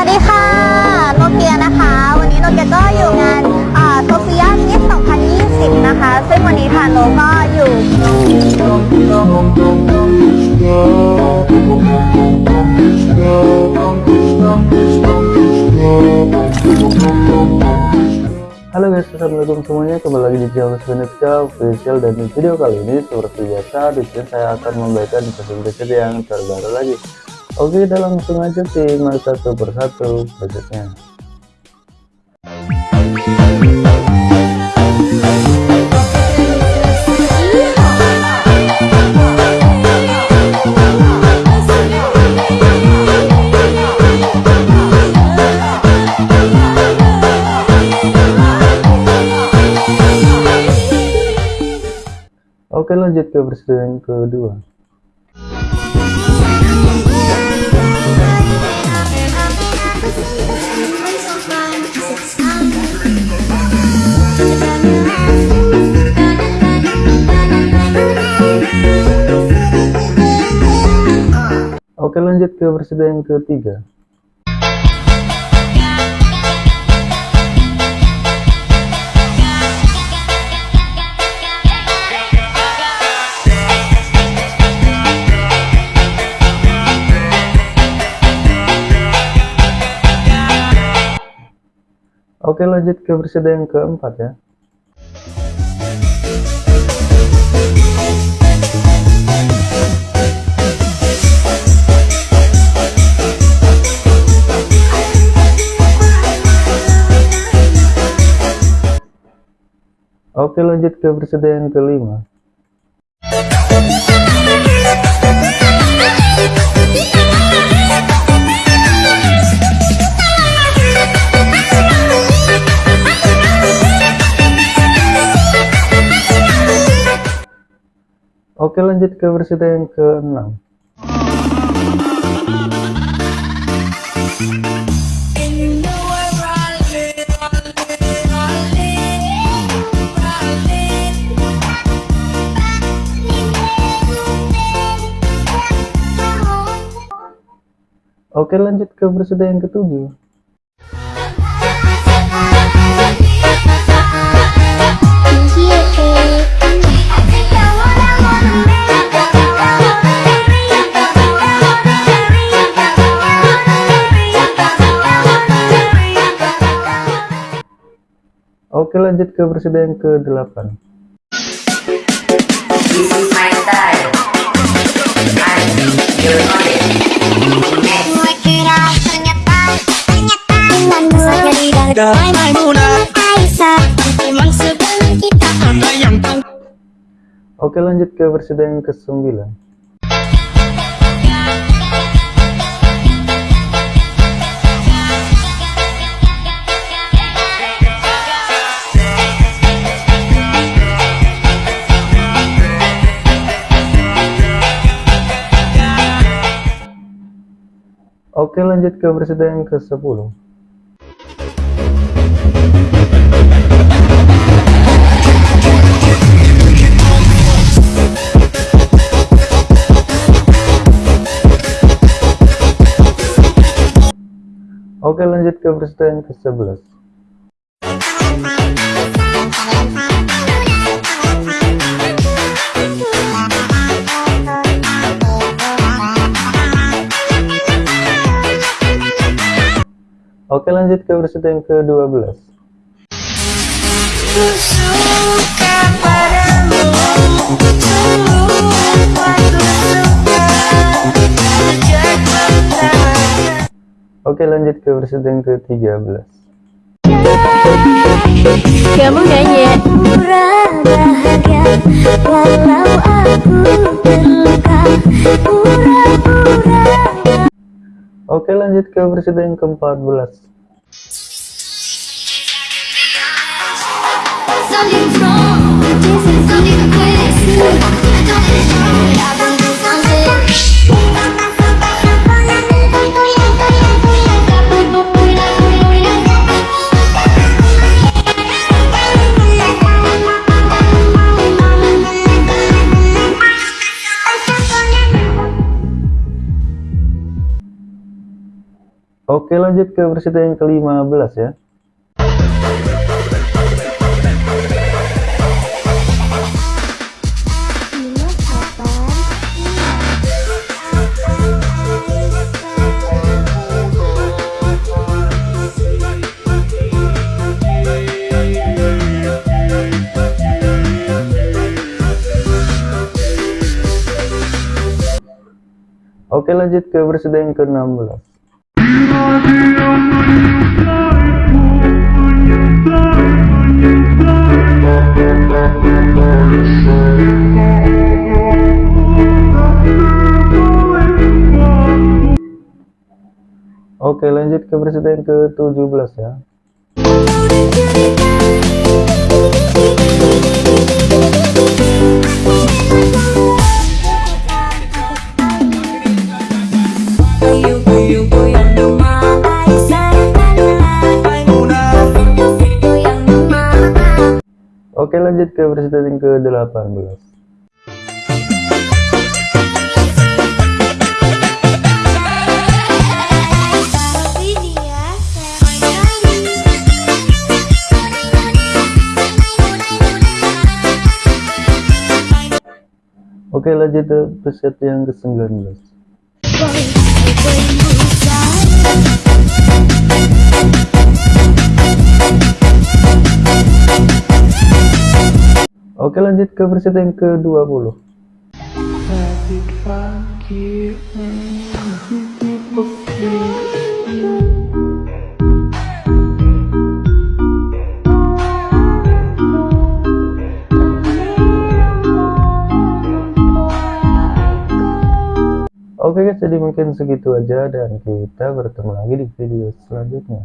วัสดีค่ะ โนเกียนะคะ วันนี้โนเกียก็อยู่งานโซเฟียมิส2020 นะคะ ซึ่งวันนี้ทางโนก็อยู่ Halo guys, assalamualaikum semuanya kembali lagi di channel Senetka official dan di video kali ini seperti biasa di sini saya akan membagikan gadget yang terbaru lagi. Oke, kita langsung aja simak satu persatu gadgetnya. Oke lanjut ke presiden kedua lanjut ke presiden ketiga. Oke lanjut ke presiden keempat ya Oke lanjut ke presiden kelima. Oke lanjut ke presiden ke-6 Oke lanjut ke presiden yang ketujuh Oke lanjut ke presiden ke-8 This is my style. Yang Oke lanjut ke presiden ke-9 Oke lanjut ke presiden ke-10 Oke lanjut ke presiden ke-11 Oke lanjut ke ke-12 suka Sejak pertama Oke lanjut ke presiden ke-13 Kamu nyanyi. Walau aku terluka Oke lanjut ke presiden ke-14 Something's wrong. Something Oke lanjut ke peserta yang ke-15 ya. Oke lanjut ke peserta yang ke-16 Oke lanjut ke yang ke-17 ya. Oke lanjut ke yang ke-18 Oke lanjut ke peserta yang ke-19 Oke lanjut ke peserta yang ke-20 Oke guys, jadi mungkin segitu aja dan kita bertemu lagi di video selanjutnya.